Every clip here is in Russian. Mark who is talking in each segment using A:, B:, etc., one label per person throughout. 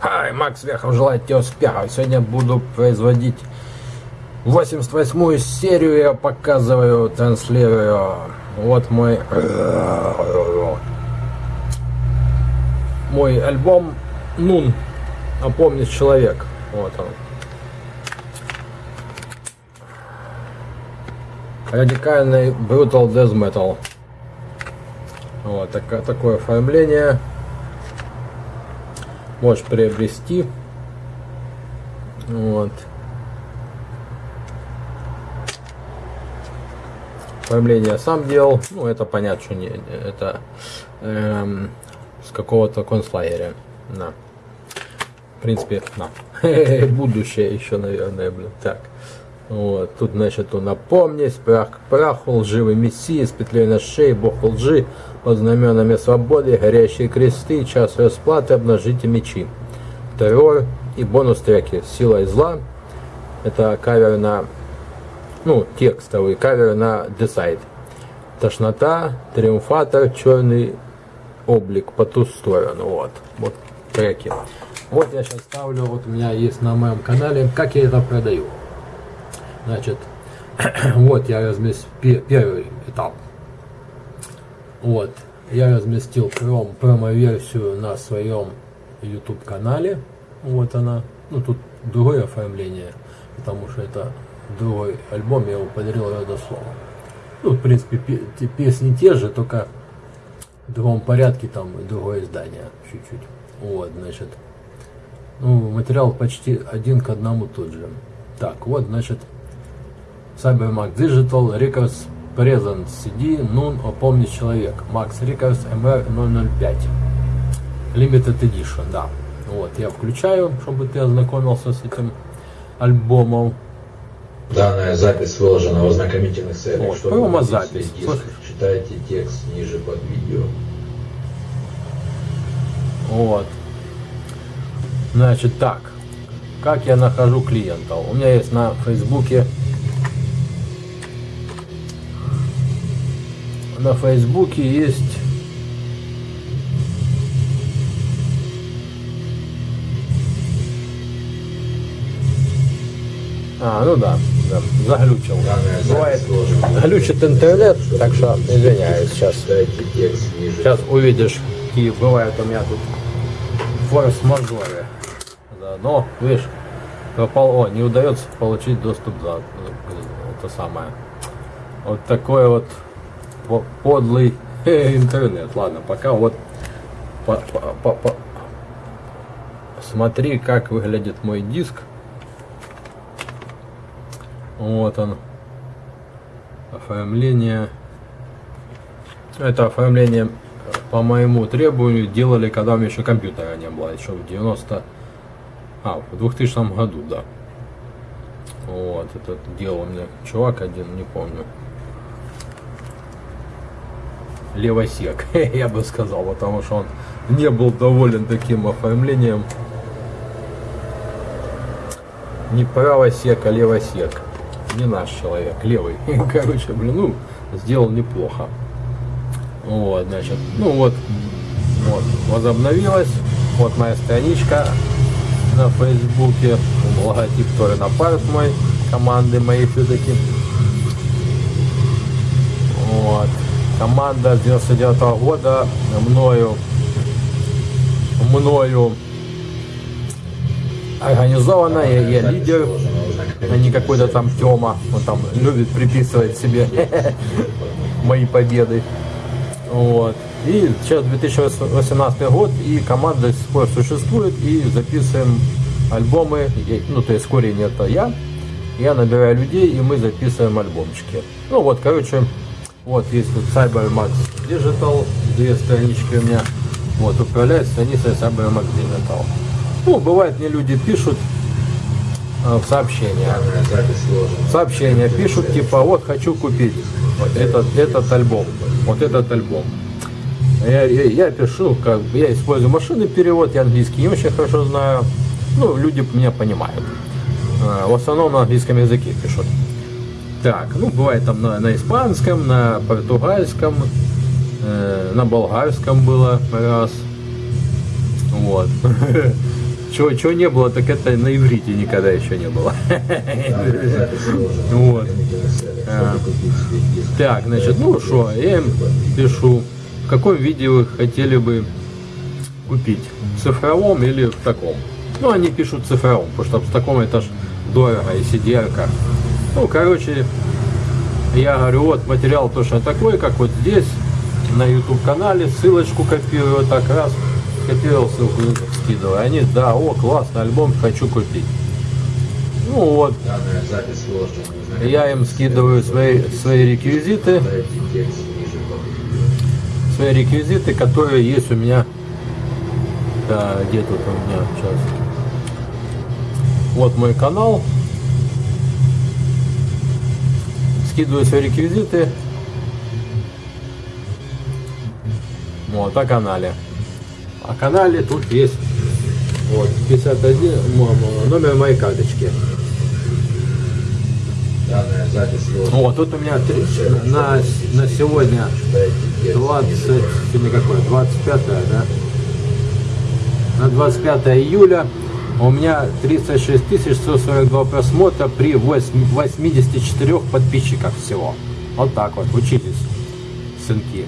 A: Хай, Макс Вехов желает тебе успеха. Сегодня буду производить 88-ю серию. Я показываю, транслирую. Вот мой... Мой альбом Нун. Опомнить человек. Вот он. Радикальный Brutal Death Metal. Вот так, такое оформление можешь приобрести. Вот. Оформление сам делал. Ну, это понятно, что не это эм, с какого-то концлагеря. На. В принципе, на. Будущее еще, наверное, блин. Так. Вот, тут, значит, он напомнись, прах к праху, лживый мессии, с петлей на шее, бог лжи, под знаменами свободы, горящие кресты, час расплаты, обнажите мечи. Террор и бонус треки «Сила и зла». Это кавер на, ну, текстовый кавер на Decide. Тошнота, Триумфатор, Черный облик по ту сторону. Вот, вот треки. Вот я сейчас ставлю, вот у меня есть на моем канале, как я это продаю. Значит, вот я разместил первый этап. Вот, я разместил пром, промо-версию на своем YouTube канале. Вот она. Ну, тут другое оформление, потому что это другой альбом, я его подарил родословом. Ну, в принципе, песни те же, только в другом порядке, там другое издание чуть-чуть. Вот, значит, ну, материал почти один к одному тот же. Так, вот, значит, Cybermac Digital Records Present CD Nun Опомни человек Max Records MR005 Limited Edition, да. Вот, я включаю, чтобы ты ознакомился с этим альбомом.
B: Данная запись выложена в ознакомительных целях.
A: Вот, чтобы запись.
B: читайте текст ниже под видео.
A: Вот. Значит, так. Как я нахожу клиента? У меня есть на Фейсбуке на Фейсбуке есть А, ну да, да заглючил. Бывает, глючит интернет, так что извиняюсь сейчас. Сейчас увидишь, какие бывают у меня тут форс-мажоры. Да, но, видишь, попал, о, не удается получить доступ за это самое. Вот такое вот подлый интернет. Ладно, пока вот по, по, по, смотри, как выглядит мой диск. Вот он. Оформление. Это оформление по моему требованию делали, когда у меня еще компьютера не было, еще в 90... А, в 2000 году, да. Вот, это делал меня чувак один, не помню левосек, я бы сказал, потому что он не был доволен таким оформлением. Не правосек, а левосек. Не наш человек, левый. Короче, блин, ну, сделал неплохо. Вот, значит, ну вот, вот, возобновилась. Вот моя страничка на Фейсбуке. Логотип тоже на парт мой, команды моей все-таки. Вот команда с 99 -го года мною мною организована, я, я лидер, а не какой-то там Тёма, он там любит приписывать себе мои победы. Вот. И сейчас 2018 год, и команда до сих пор существует, и записываем альбомы, ну то есть корень это я, я набираю людей, и мы записываем альбомчики. Ну вот, короче, вот есть тут CyberMax Digital, две странички у меня. Вот, управляет страницей CyberMax Digital. Ну, бывает, мне люди пишут э, в сообщения. Сообщения пишут, типа, вот хочу купить вот этот, этот альбом. Вот этот альбом. Я, я, я пишу, как я использую машинный перевод, я английский не очень хорошо знаю. Ну, люди меня понимают. Э, в основном на английском языке пишут. Так, ну бывает там на, на испанском, на португальском, э, на болгарском было раз. Вот. Чего, чего не было, так это на иврите никогда еще не было. Вот. А. Так, значит, ну что, я им пишу, в каком виде вы хотели бы купить, в цифровом или в таком. Ну, они пишут в цифровом, потому что в таком это ж дорого, и cdr -ка. Ну, короче, я говорю, вот материал точно такой, как вот здесь, на YouTube канале, ссылочку копирую, вот так раз, скопировал ссылку, скидываю. Они, да, о, классный альбом, хочу купить. Ну вот, я им скидываю свои, свои реквизиты. Свои реквизиты, которые есть у меня. Да, где тут у меня сейчас? Вот мой канал. Скидываю свои реквизиты. Вот, о канале. О канале тут есть вот 51 м- м- номер моей карточки.
B: Данная запись.
A: Вот, тут у меня три- на, на сегодня
B: Читайте текст
A: 20,
B: ниже по
A: сегодня какое? 25, да? На 25 июля у меня 36 142 просмотра при 8 84 подписчиках всего. Вот так вот, учитесь, сынки.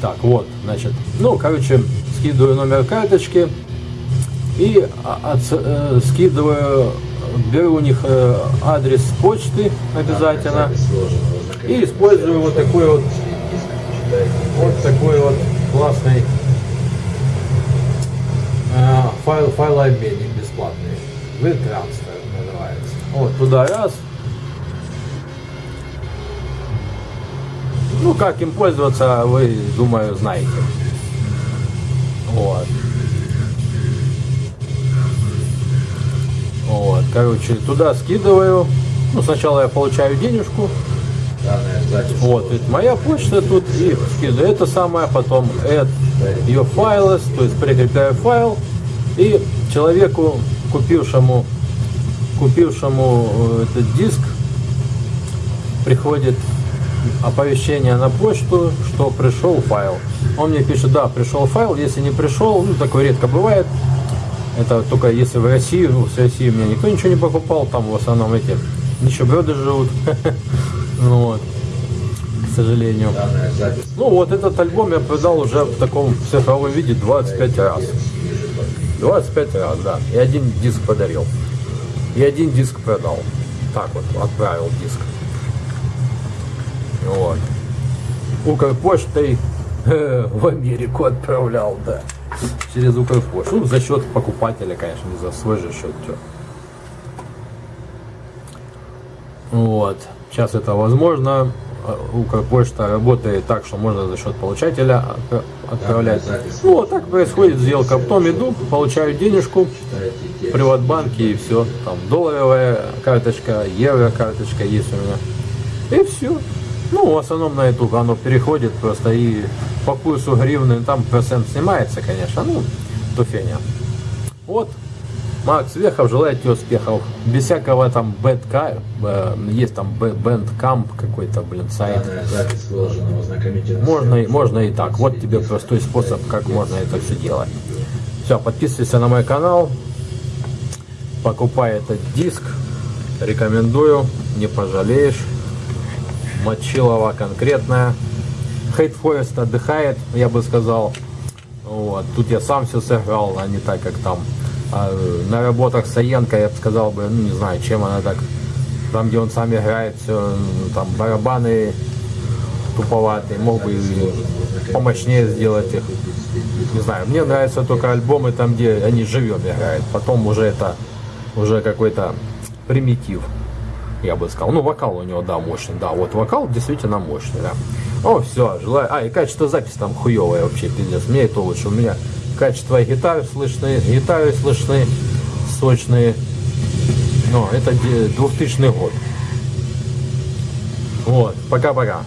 A: Так, вот, значит, ну, короче, скидываю номер карточки и а, отс- э, скидываю, беру у них э, адрес почты обязательно. И использую вот такой вот вот такой вот классный э, файл, файлообменник WebTransfer называется. Вот туда раз. Ну, как им пользоваться, вы, думаю, знаете. Вот. Вот, короче, туда скидываю. Ну, сначала я получаю денежку,
B: запись
A: вот, это моя почта тут и скидываю это самое, потом add ее файлы, то есть прикрепляю файл и человеку, купившему, купившему э, этот диск, приходит оповещение на почту, что пришел файл. Он мне пишет, да, пришел файл, если не пришел, ну такое редко бывает, это только если в России, ну, с России у меня никто ничего не покупал, там в основном эти нищеброды живут. Ну вот, к сожалению. Ну вот этот альбом я продал уже в таком цифровом виде 25 раз.
B: Ниже по
A: 25 раз, да. И один диск подарил. И один диск продал. Так вот, отправил диск. Вот. Укрпочтой э, в Америку отправлял, да. Через Укрпошту. Ну, за счет покупателя, конечно, не за свой же счет. чё. Вот. Сейчас это возможно. Э, Укрпочта работает так, что можно за счет получателя отправлять. Ну, вот так происходит сделка. Потом иду, получаю денежку приватбанке и все. Там долларовая карточка, евро карточка есть у меня. И все. Ну, в основном на эту оно переходит просто и по курсу гривны там процент снимается, конечно. Ну, то фигня. Вот. Макс Вехов желает тебе успехов. Без всякого там бэдка, э, есть там бэндкамп какой-то, блин, сайт. Можно, можно и так. Вот тебе простой способ, как можно это все делать. Все, подписывайся на мой канал. Покупай этот диск. Рекомендую. Не пожалеешь. Мочилова конкретная. Хейт Форест отдыхает, я бы сказал. Вот. Тут я сам все сыграл, а не так, как там. А, на работах Саенко, я бы сказал бы, ну не знаю, чем она так. Там, где он сам играет, все, там барабаны туповатые, мог бы помощнее сделать их. Не знаю, мне нравятся только альбомы там, где они живем играют. Потом уже это уже какой-то примитив, я бы сказал. Ну, вокал у него, да, мощный, да. Вот вокал действительно мощный, да. О, все, желаю. А, и качество записи там хуевое вообще, пиздец. Мне это лучше. У меня качество гитары слышны, гитары слышны, сочные. Ну, это де- 2000 год. Вот, пока-пока.